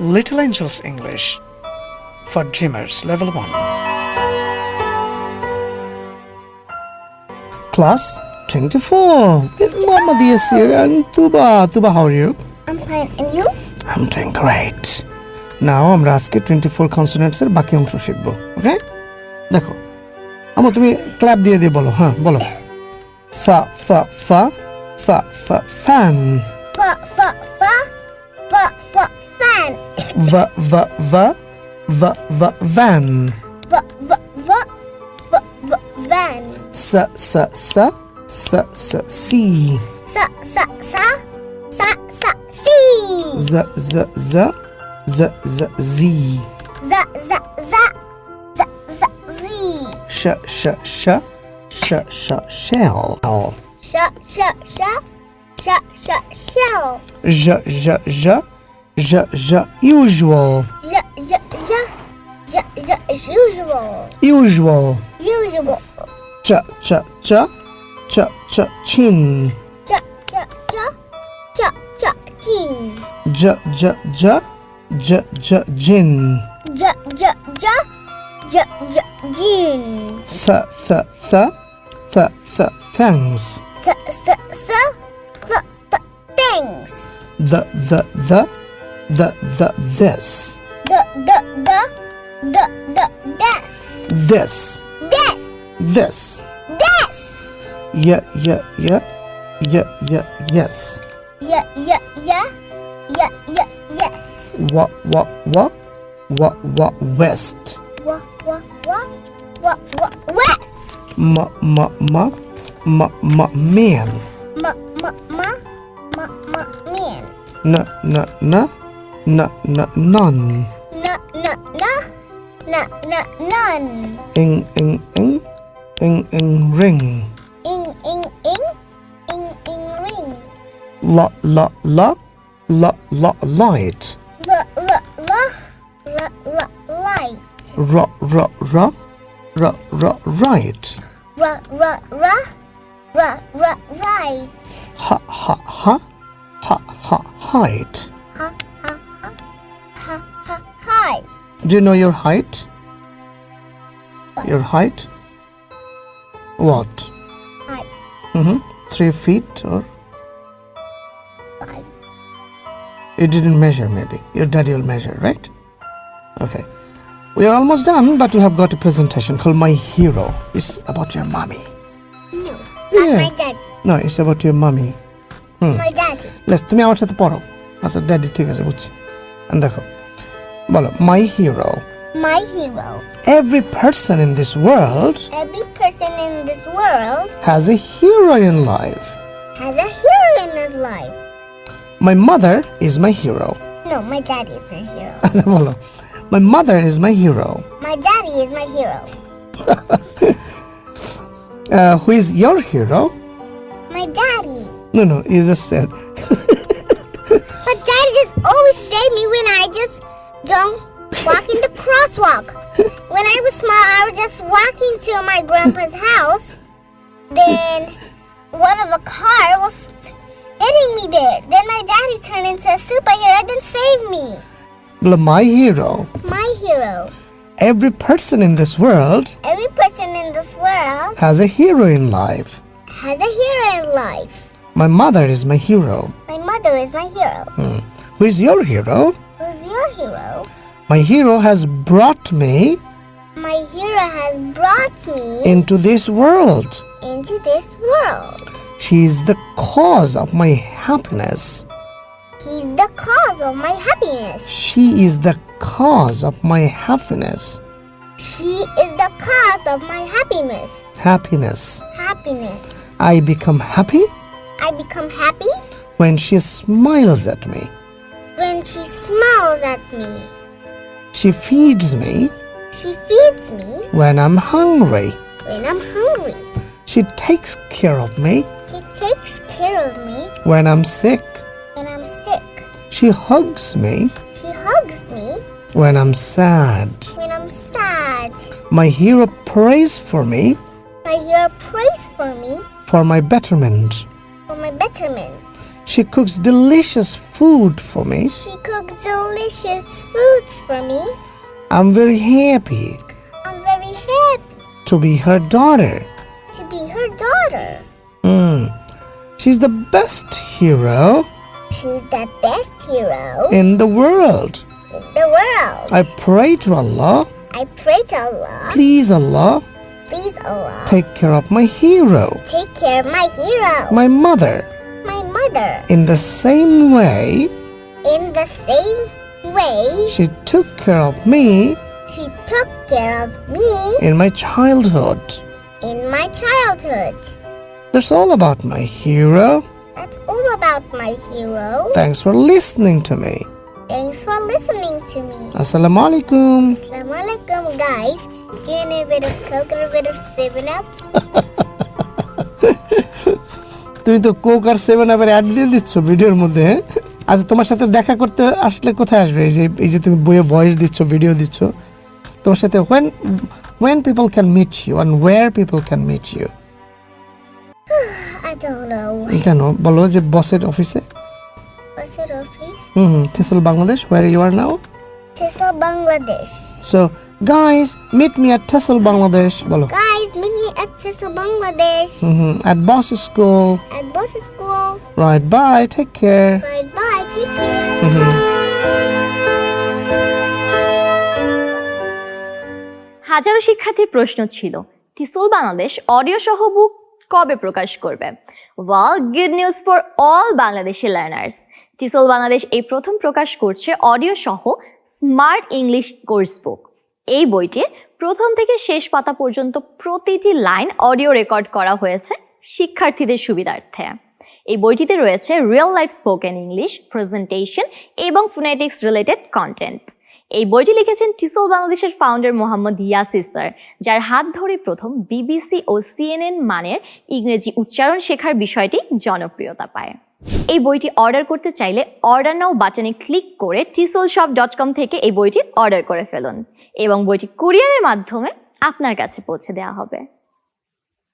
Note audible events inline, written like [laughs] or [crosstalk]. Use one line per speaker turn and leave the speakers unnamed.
Little Angels English for Dreamers Level 1. Class 24 with Mama Diasir and Tuba. Tuba, how are you?
I'm fine. And you?
I'm doing great. নাও আমরা আজকে twenty four কনসোনেন্টসের বাকি অংশ শিখব ওকে দেখো আমার তুমি clap দিয়ে দিয়ে বলো হ্যাঁ বলো ফা ফা ফা ফা ফা fan
Fa fa
va va va va va van
Va va va va va van.
sa sa sa sa sa see
Sa sa sa sa sa see.
z z z z z z
Za za za za za zee.
sh sh sh sh sh shell
Sha sha sha sha sha shell.
j j j j j usual
Ja ja ja ja ja usual.
usual
Usual.
ch ch ch ch ch chin
Ja ja ja ja ja chin.
j j j j j gin
Ja ja ja ja ja jin.
th th th th th thanks
S s s the the things.
the the the the the this.
The the the the the this.
this.
This.
This.
This.
yeah yeah yeah. Yeah yeah yes.
Yeah yeah yeah. Yeah yeah yes.
what what what what what west.
Wa wa wa. Wa wa west.
ma ma ma. Ma ma man.
Ma ma ma. Ma ma man.
n n n n n none
Na na na na na none.
ing ing ing ing ing ring
Ing ing ing ing ing ring.
la la la la la light
La la la la la light.
ra ra ra ra ra right
Ra ra ra ra ra right.
ha ha ha ha ha height
ha ha ha height.
do you know your height your height what
Height
mm-hmm. three feet or
five.
you didn't measure maybe your daddy will measure right okay we are almost done but we have got a presentation called my hero it's about your mommy
No.
Yeah.
My daddy.
no it's about your mommy
My daddy.
Less তুমি আমার সাথে পড়ো আচ্ছা daddy ঠিক আছে বুঝছি And দেখো বলো মাই hero
My hero.
Every person in this world
Every person in this world
has a hero in life
has a hero in his life.
My mother is my hero
No, my daddy is my hero.
আচ্ছা বলো [laughs] my mother is my hero
My daddy is my hero. [laughs]
Who is your hero
My daddy.
No no is just shed [laughs]
But daddy just always save me when I just don't walk in the crosswalk. When I was small, I was just walking to my grandpa's house. Then one of a car was hitting me there. Then my daddy turned into a superhero and saved me.
My hero.
My hero.
Every person in this world.
Every person in this world.
Has a hero in life.
Has a hero in life.
My mother is my hero.
My mother is my hero.
Hmm. Who is your hero?
Who's your hero?
My hero has brought me
My hero has brought me
into this world.
into this world.
She is the cause of my happiness.
He's the cause of my happiness.
She is the cause of my happiness.
She is the cause of my happiness.
Happiness.
Happiness.
I become happy
I become happy
when she smiles at me
when she smiles at me.
She feeds me
She feeds me
when I'm hungry.
when I'm hungry.
She takes care of me
She takes care of me
when I'm sick.
when I'm sick.
She hugs me
She hugs me
when I'm sad.
when I'm sad.
My hero prays for me
My hero prays for me
for my betterment.
for my betterment.
She cooks delicious food for me.
She cooks delicious foods for me.
I'm very happy
I'm very happy
to be her daughter.
to be her daughter.
Mm. She's the best hero
She's the best hero
in the world.
in the world.
I pray to Allah,
I pray to Allah.
please Allah,
Please, Allah,
take care of my hero,
take care of my hero,
my mother,
mother,
in the same way
in the same way
she took care of me
she took care of me
in my childhood.
in my childhood.
That's all about my hero.
That's all about my hero.
Thanks for listening to me.
Thanks for listening to me.
Assalamu alaikum.
Assalamu alaikum, guys. Do you a bit of Coke and a bit of 7 Up? [laughs]
তুমি তো Coke আর seven আবার add দিয়ে দিচ্ছ ভিডিওর মধ্যে হ্যাঁ? আচ্ছা তোমার সাথে দেখা করতে আসলে কোথায় আসবে? এই যে এই যে তুমি বইয়ে ভয়েস দিচ্ছ ভিডিও দিচ্ছ তোমার সাথে when when people can meet you and where people can meet you কেন? বলো যে বসের অফিসে হুম TESOL Bangladesh where you are now
TESOL Bangladesh
so guys meet me at TESOL Bangladesh বলো।
Guys Tissel, Bangladesh.
at boss school
At Boss School.
right bye take care
Right, bye. Take care. Mm-hmm.
হাজারো শিক্ষার্থীর প্রশ্ন ছিল টিসল Bangladesh audio সহ বুক কবে প্রকাশ করবে well good news for all Bangladeshi learners TESOL Bangladesh এই প্রথম প্রকাশ করছে অডিও সহ স্মার্ট ইংলিশ কোর্স বুক এই বইটির প্রথম থেকে শেষ পাতা পর্যন্ত প্রতিটি লাইন অডিও রেকর্ড করা হয়েছে শিক্ষার্থীদের সুবিধার্থে। এই বইটিতে রয়েছে real life spoken English presentation এবং ফোনেটিক্স রিলেটেড কন্টেন্ট। এই বইটি লিখেছেন টিসল বাংলাদেশের ফাউন্ডার মোহাম্মদ ইয়াসির স্যার, যার হাত ধরে প্রথম বিবিসি ও সিএনএন মানের ইংরেজি উচ্চারণ শেখার বিষয়টি জনপ্রিয়তা পায়। এই বইটি অর্ডার করতে চাইলে অর্ডার নাও বাটনে ক্লিক করে টিসোল শপ ডট কম থেকে এই বইটি অর্ডার করে ফেলুন এবং বইটি কুরিয়ারের মাধ্যমে আপনার কাছে পৌঁছে দেওয়া হবে।